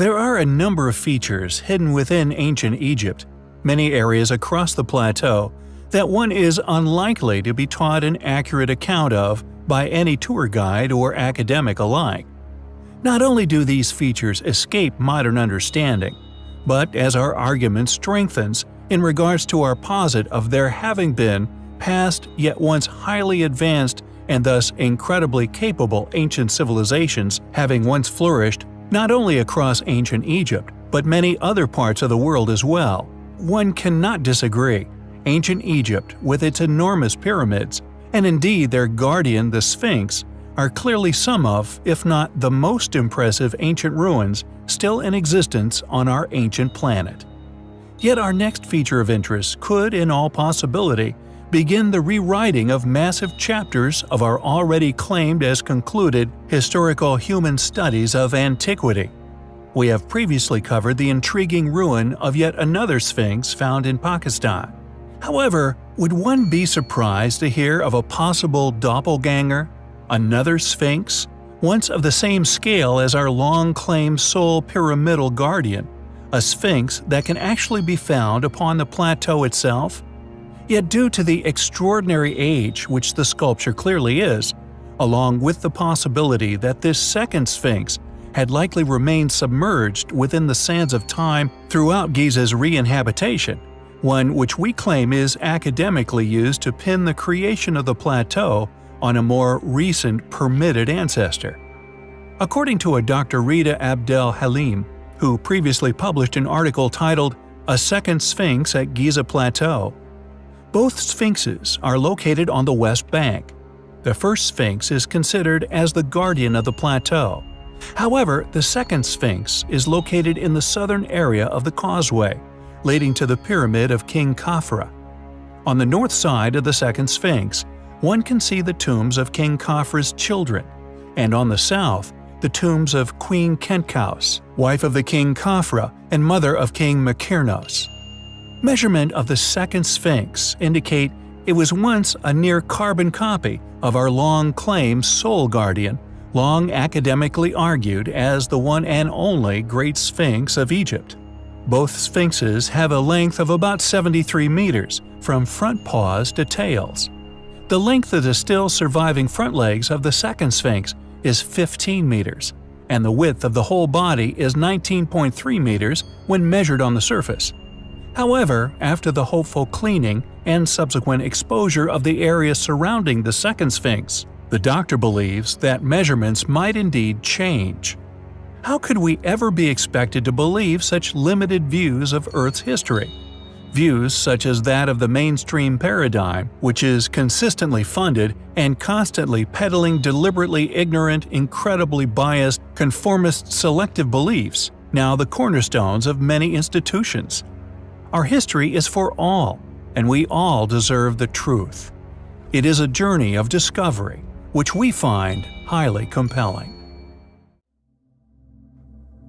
There are a number of features hidden within ancient Egypt, many areas across the plateau, that one is unlikely to be taught an accurate account of by any tour guide or academic alike. Not only do these features escape modern understanding, but as our argument strengthens in regards to our posit of there having been past yet once highly advanced and thus incredibly capable ancient civilizations having once flourished not only across ancient Egypt, but many other parts of the world as well. One cannot disagree. Ancient Egypt, with its enormous pyramids, and indeed their guardian the Sphinx, are clearly some of, if not the most impressive ancient ruins still in existence on our ancient planet. Yet our next feature of interest could, in all possibility, begin the rewriting of massive chapters of our already claimed as concluded historical human studies of antiquity. We have previously covered the intriguing ruin of yet another Sphinx found in Pakistan. However, would one be surprised to hear of a possible doppelganger, another Sphinx, once of the same scale as our long-claimed sole pyramidal guardian, a Sphinx that can actually be found upon the plateau itself? Yet due to the extraordinary age which the sculpture clearly is, along with the possibility that this second Sphinx had likely remained submerged within the sands of time throughout Giza's re-inhabitation, one which we claim is academically used to pin the creation of the plateau on a more recent permitted ancestor. According to a Dr. Rita Abdel Halim, who previously published an article titled A Second Sphinx at Giza Plateau, both sphinxes are located on the west bank. The first sphinx is considered as the guardian of the plateau. However, the second sphinx is located in the southern area of the causeway, leading to the pyramid of King Khafra. On the north side of the second sphinx, one can see the tombs of King Khafra's children, and on the south, the tombs of Queen Khentkaus, wife of the king Khafra and mother of King Mykhernos. Measurement of the second Sphinx indicate it was once a near carbon copy of our long-claimed Sole Guardian, long academically argued as the one and only Great Sphinx of Egypt. Both sphinxes have a length of about 73 meters, from front paws to tails. The length of the still surviving front legs of the second sphinx is 15 meters, and the width of the whole body is 19.3 meters when measured on the surface. However, after the hopeful cleaning and subsequent exposure of the area surrounding the second Sphinx, the doctor believes that measurements might indeed change. How could we ever be expected to believe such limited views of Earth's history? Views such as that of the mainstream paradigm, which is consistently funded and constantly peddling deliberately ignorant, incredibly biased, conformist selective beliefs, now the cornerstones of many institutions. Our history is for all, and we all deserve the truth. It is a journey of discovery, which we find highly compelling.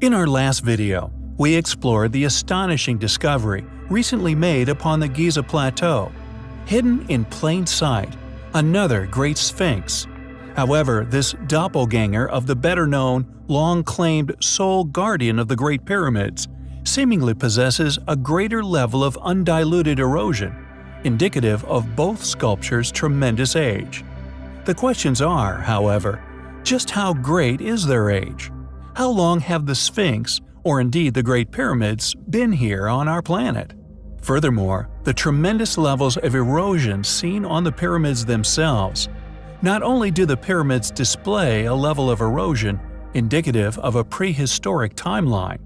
In our last video, we explored the astonishing discovery recently made upon the Giza Plateau. Hidden in plain sight, another Great Sphinx. However, this doppelganger of the better-known, long-claimed sole guardian of the Great Pyramids seemingly possesses a greater level of undiluted erosion, indicative of both sculptures' tremendous age. The questions are, however, just how great is their age? How long have the Sphinx, or indeed the Great Pyramids, been here on our planet? Furthermore, the tremendous levels of erosion seen on the pyramids themselves. Not only do the pyramids display a level of erosion indicative of a prehistoric timeline,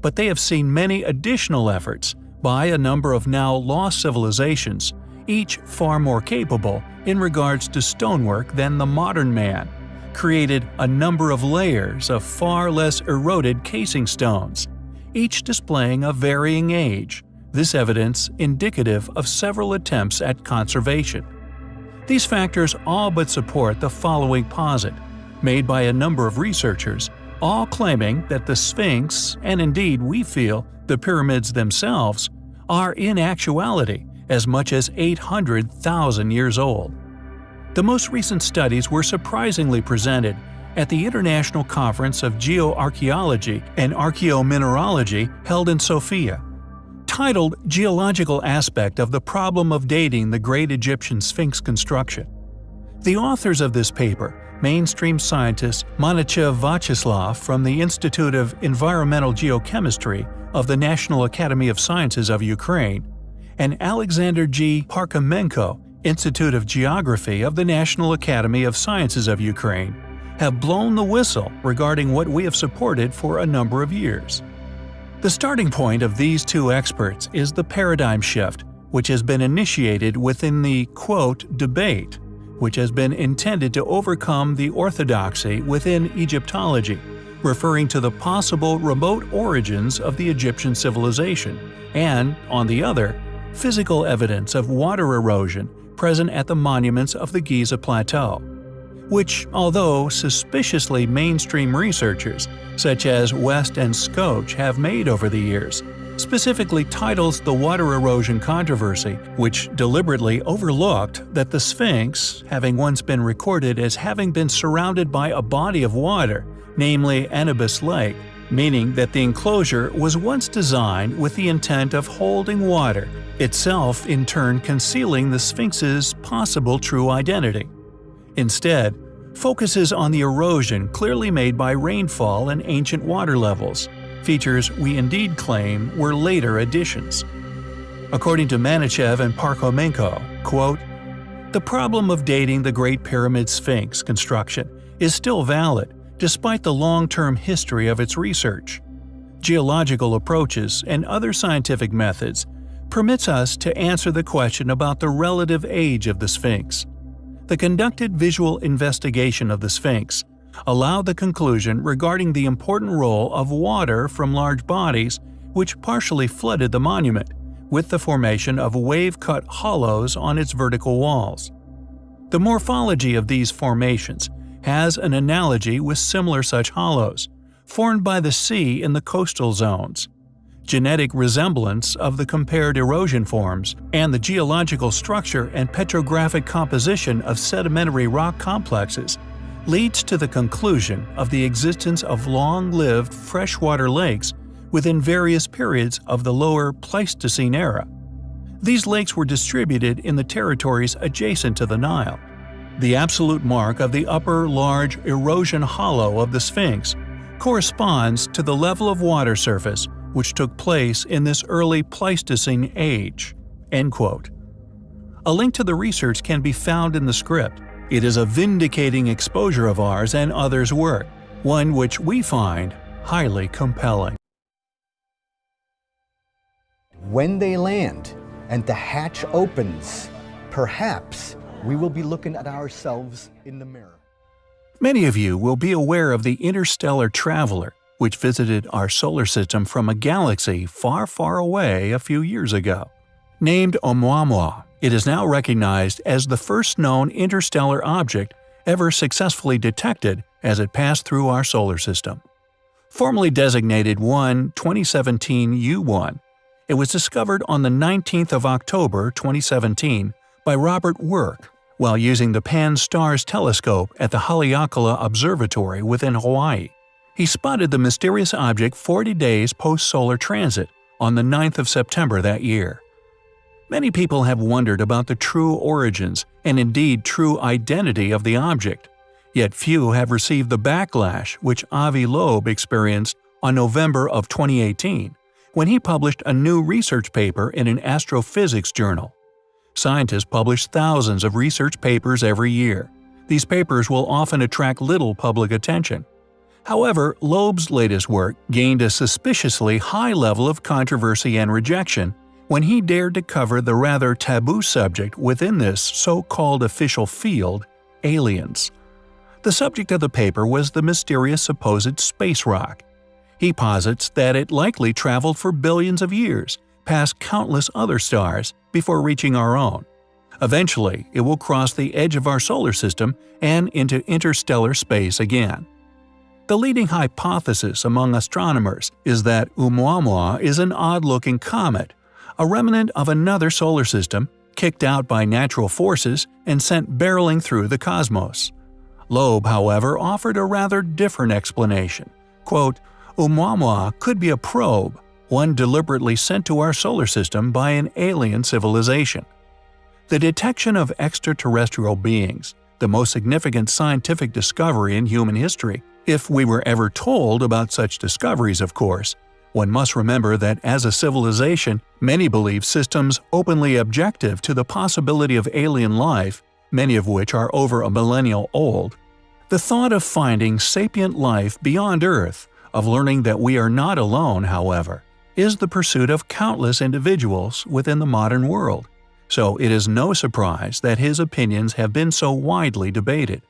but they have seen many additional efforts by a number of now lost civilizations, each far more capable in regards to stonework than the modern man, created a number of layers of far less eroded casing stones, each displaying a varying age, this evidence indicative of several attempts at conservation. These factors all but support the following posit, made by a number of researchers all claiming that the Sphinx, and indeed we feel the pyramids themselves, are in actuality as much as 800,000 years old. The most recent studies were surprisingly presented at the International Conference of Geoarchaeology and Archaeomineralogy held in Sofia. Titled Geological Aspect of the Problem of Dating the Great Egyptian Sphinx Construction. The authors of this paper, mainstream scientist Manichev Vyacheslav from the Institute of Environmental Geochemistry of the National Academy of Sciences of Ukraine, and Alexander G. Parkhomenko, Institute of Geography of the National Academy of Sciences of Ukraine, have blown the whistle regarding what we have supported for a number of years. The starting point of these two experts is the paradigm shift, which has been initiated within the quote, debate, which has been intended to overcome the orthodoxy within Egyptology, referring to the possible remote origins of the Egyptian civilization, and, on the other, physical evidence of water erosion present at the monuments of the Giza Plateau which, although suspiciously mainstream researchers, such as West and Schoch, have made over the years, specifically titles the water erosion controversy, which deliberately overlooked that the Sphinx, having once been recorded as having been surrounded by a body of water, namely Anubis Lake, meaning that the enclosure was once designed with the intent of holding water, itself in turn concealing the Sphinx's possible true identity. Instead, focuses on the erosion clearly made by rainfall and ancient water levels, features we indeed claim were later additions. According to Manichev and Parkhomenko, quote, the problem of dating the Great Pyramid Sphinx construction is still valid despite the long-term history of its research. Geological approaches and other scientific methods permits us to answer the question about the relative age of the Sphinx the conducted visual investigation of the Sphinx allowed the conclusion regarding the important role of water from large bodies which partially flooded the monument, with the formation of wave-cut hollows on its vertical walls. The morphology of these formations has an analogy with similar such hollows, formed by the sea in the coastal zones genetic resemblance of the compared erosion forms, and the geological structure and petrographic composition of sedimentary rock complexes leads to the conclusion of the existence of long-lived freshwater lakes within various periods of the lower Pleistocene era. These lakes were distributed in the territories adjacent to the Nile. The absolute mark of the upper large erosion hollow of the Sphinx corresponds to the level of water surface which took place in this early Pleistocene age." End quote. A link to the research can be found in the script. It is a vindicating exposure of ours and others' work, one which we find highly compelling. When they land and the hatch opens, perhaps we will be looking at ourselves in the mirror. Many of you will be aware of the interstellar traveler, which visited our solar system from a galaxy far, far away a few years ago. Named Oumuamua, it is now recognized as the first known interstellar object ever successfully detected as it passed through our solar system. Formerly designated 1 2017 U1, it was discovered on the 19th of October 2017 by Robert Weryk while using the Pan-STARRS telescope at the Haleakala Observatory within Hawaii he spotted the mysterious object 40 days post-solar transit, on the 9th of September that year. Many people have wondered about the true origins and indeed true identity of the object, yet few have received the backlash which Avi Loeb experienced on November of 2018 when he published a new research paper in an astrophysics journal. Scientists publish thousands of research papers every year. These papers will often attract little public attention, However, Loeb's latest work gained a suspiciously high level of controversy and rejection when he dared to cover the rather taboo subject within this so-called official field, aliens. The subject of the paper was the mysterious supposed space rock. He posits that it likely traveled for billions of years, past countless other stars, before reaching our own. Eventually, it will cross the edge of our solar system and into interstellar space again. The leading hypothesis among astronomers is that Oumuamua is an odd-looking comet, a remnant of another solar system, kicked out by natural forces and sent barreling through the cosmos. Loeb, however, offered a rather different explanation. Quote, Oumuamua could be a probe, one deliberately sent to our solar system by an alien civilization. The detection of extraterrestrial beings, the most significant scientific discovery in human history, if we were ever told about such discoveries, of course. One must remember that as a civilization, many believe systems openly objective to the possibility of alien life, many of which are over a millennial old. The thought of finding sapient life beyond Earth, of learning that we are not alone, however, is the pursuit of countless individuals within the modern world, so it is no surprise that his opinions have been so widely debated.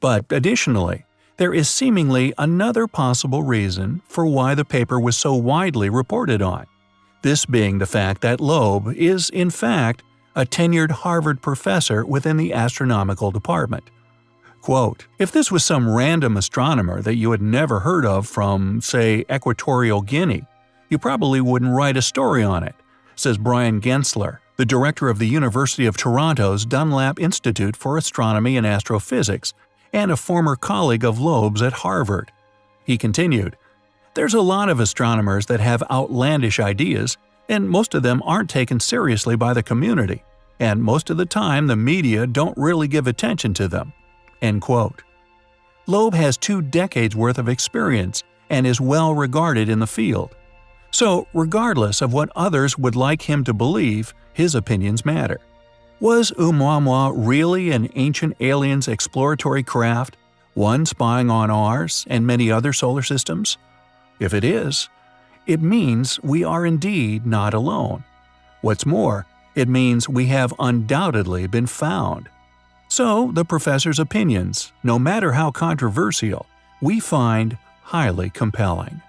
But additionally, there is seemingly another possible reason for why the paper was so widely reported on, this being the fact that Loeb is, in fact, a tenured Harvard professor within the astronomical department. Quote, if this was some random astronomer that you had never heard of from, say, Equatorial Guinea, you probably wouldn't write a story on it, says Bryan Gaensler, the director of the University of Toronto's Dunlap Institute for Astronomy and Astrophysics and a former colleague of Loeb's at Harvard. He continued, There's a lot of astronomers that have outlandish ideas, and most of them aren't taken seriously by the community, and most of the time the media don't really give attention to them. End quote. Loeb has two decades worth of experience and is well regarded in the field. So, regardless of what others would like him to believe, his opinions matter. Was Oumuamua really an ancient alien's exploratory craft, one spying on ours and many other solar systems? If it is, it means we are indeed not alone. What's more, it means we have undoubtedly been found. So, the professor's opinions, no matter how controversial, we find highly compelling.